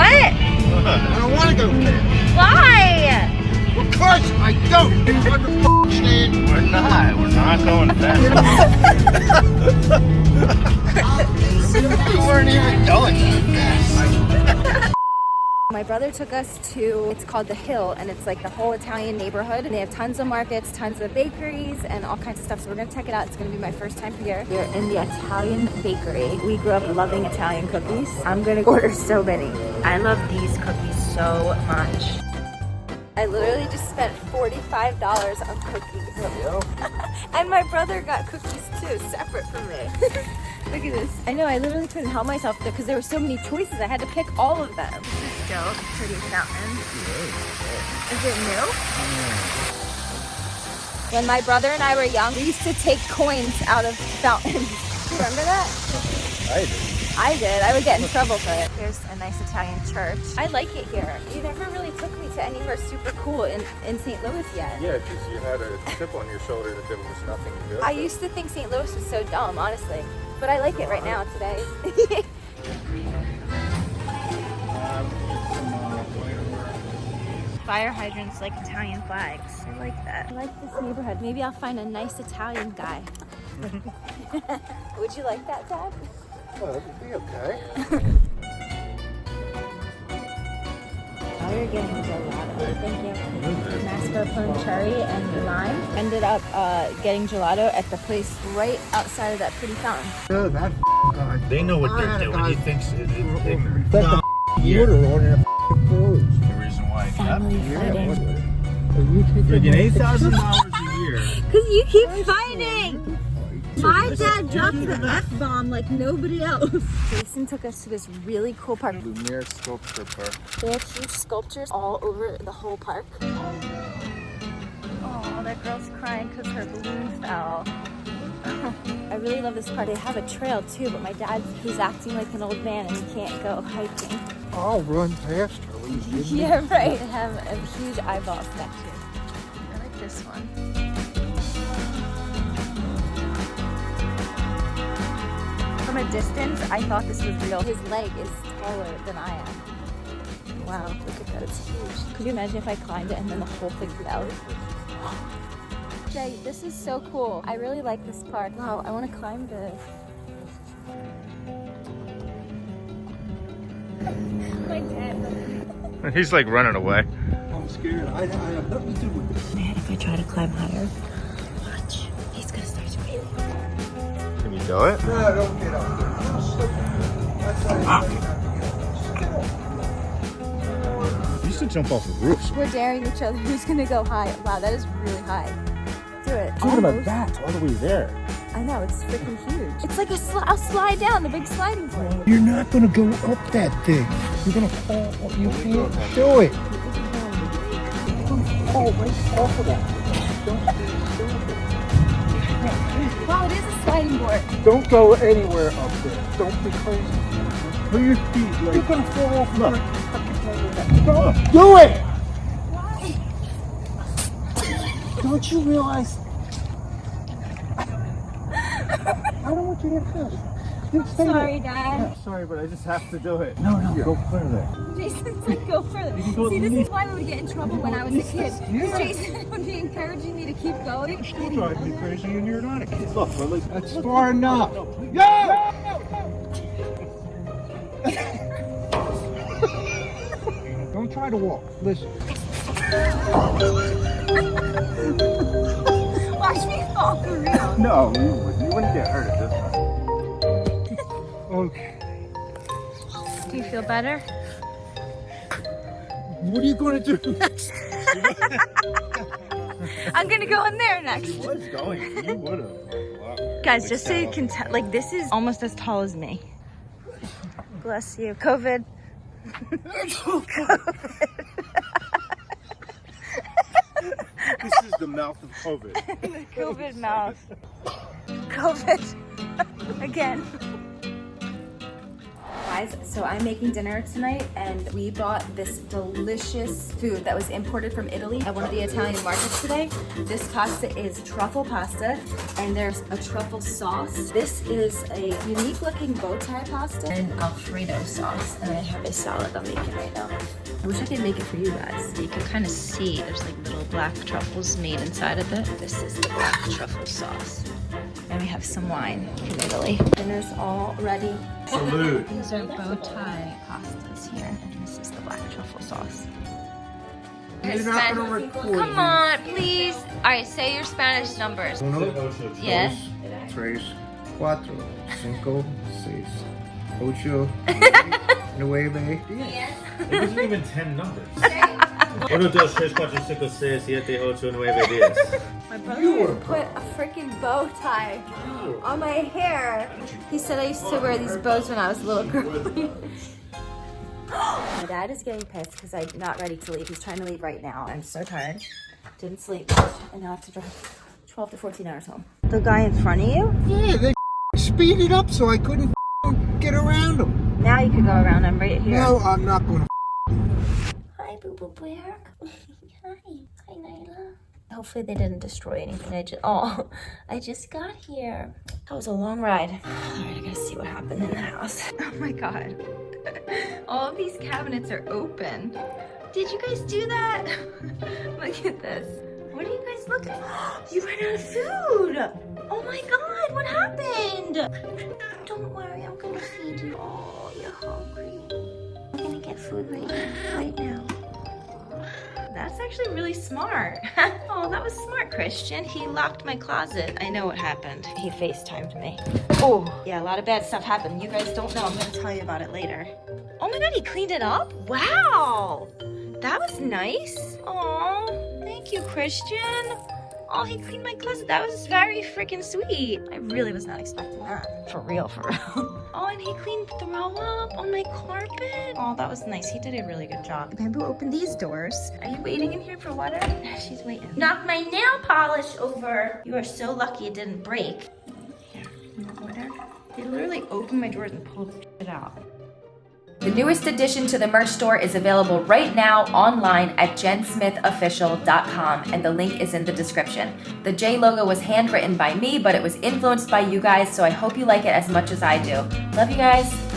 I don't want to go there. Why? Because I don't. Understand? We're not. We're not going fast. You weren't even going that fast. My brother took us to, it's called The Hill, and it's like the whole Italian neighborhood. And they have tons of markets, tons of bakeries, and all kinds of stuff. So we're gonna check it out. It's gonna be my first time here. We're in the Italian bakery. We grew up loving Italian cookies. I'm gonna order so many. I love these cookies so much. I literally just spent $45 on cookies. and my brother got cookies too, separate from me. Look at this. I know, I literally couldn't help myself because there were so many choices. I had to pick all of them. This is still pretty fountain. Is it new? Hmm. When my brother and I were young, we used to take coins out of fountains. Remember that? I do. I did. I would get in trouble for it. Here's a nice Italian church. I like it here. You never really took me to anywhere super cool in, in St. Louis yet. Yeah, because you had a chip on your shoulder that there was nothing good. I used to think St. Louis was so dumb, honestly. But I like it right now today. Fire hydrants like Italian flags. I like that. I like this neighborhood. Maybe I'll find a nice Italian guy. Would you like that, Dad? Well, it'd be okay. Now we're getting gelato. Thank you. Mascarpone cherry and lime. Ended up uh, getting gelato at the place right outside of that pretty fountain. Oh, that guy. They know what I they're doing. He thinks it, it's ignorant. Let the Yeah. water on their clothes. The reason why. Family fighting. You taking Freaking eight thousand dollars a year. Cause you keep fighting. My dad dropped the F bomb like nobody else. Jason took us to this really cool park. Laumeier Sculpture Park. They have huge sculptures all over the whole park. Oh, that girl's crying because her balloon fell. I really love this park. They have a trail too, but my dad, he's acting like an old man and he can't go hiking. I'll run past her. Will you give me? Yeah, right. Have a huge eyeball statue. I like this one. From a distance, I thought this was real. His leg is taller than I am. Wow, look at that, it's huge. Could you imagine if I climbed it and then the whole thing fell? Jay, this is so cool. I really like this park. Wow, I want to climb this. My dad. He's like running away. I'm scared. I, I have nothing to do with this. Man, if I try to climb higher, watch. He's gonna start screaming. Can you do it? No, don't get up there. You're stupid. That's how you ah. not to get up. You used to jump off of roofs. We're daring each other. Who's gonna go high? Wow, that is really high. Do it. Talking about that, all the way there. I know, it's freaking huge. It's like a, sli- a slide down, the big sliding thing. You're not gonna go up that thing. You're gonna fall. You can't do it. Oh, right off of that. Don't, don't. Wow, it is a sliding board. Don't go anywhere up there. Don't be crazy. Put your feet like. You're gonna fall off. Look. Don't do it. Why? Don't you realize? I don't want you to get hurt. Just stay Sorry, Dad. Yeah, sorry, but I just have to do it. there. No, no, go further. Jason's like, go further. go See, this is why we would get in trouble when I was a kid. Because Jason would be encouraging me to keep going. You drive me crazy and you're not a kid. Look, we're like, That's far enough. Go! Don't try to walk. Listen. Watch me fall for real. no, you wouldn't. You wouldn't get hurt at this point. Okay. Do you feel better? What are you gonna do next? I'm gonna go in there next. He was going. You would have. Guys, just so you can tell, like this is almost as tall as me. Bless you. COVID. This is the mouth of COVID. COVID mouth. COVID. Again. guys, so I'm making dinner tonight and we bought this delicious food that was imported from Italy at one of the Italian markets today. This pasta is truffle pasta and there's a truffle sauce. This is a unique looking bow tie pasta and Alfredo sauce. And I have a salad I'm making right now. I wish I could make it for you guys. You can kind of see there's like little black truffles made inside of it. This is the black truffle sauce. And we have some wine from Italy. Dinner's all ready. Salute. These are bow tie pastas here, and this is the black truffle sauce. You're not gonna record Come me. on, please. All right, say your Spanish numbers. Uno, Yes. dos, tres, cuatro, cinco, seis, ocho, nueve, diez. It wasn't even 10 numbers. Uno, dos, tres, cuatro, cinco, seis, siete, ocho, nueve, diez. My brother You were put a freaking bow tie on my hair. He said I used to wear these bows when I was a little girl. my dad is getting pissed because I'm not ready to leave. He's trying to leave right now. I'm so tired. Didn't sleep. And now I have to drive 12 to 14 hours home. The guy in front of you? Yeah, they speeded up so I couldn't get around him. Now you can go around. I'm right here. No, I'm not gonna. Hi, Boo Boo Bear. Hi. Hi, Nyla. Hopefully they didn't destroy anything. I just oh, I just got here. That was a long ride. All right, I gotta see what happened in the house. Oh my god. All of these cabinets are open. Did you guys do that? Look at this. What are you guys looking at? You ran out of food! Oh my god, what happened? Don't worry, I'm gonna feed you. Oh, you're hungry. I'm gonna get food right now. That's actually really smart. oh, that was smart, Christian. He locked my closet. I know what happened. He FaceTimed me. Oh, yeah, a lot of bad stuff happened. You guys don't know. I'm gonna tell you about it later. Oh my god, he cleaned it up? Wow! That was nice. Oh, thank you, Christian. Oh, he cleaned my closet. That was very freaking sweet. I really was not expecting that. For real, for real. Oh, and he cleaned throw up on my carpet. Oh, that was nice. He did a really good job. Bamboo opened these doors. Are you waiting in here for water? She's waiting. Knock my nail polish over. You are so lucky it didn't break. Here, water? They literally opened my drawers and pulled it out. The newest addition to the merch store is available right now online at jensmithofficial.com and the link is in the description. The J logo was handwritten by me, but it was influenced by you guys, so I hope you like it as much as I do. Love you guys.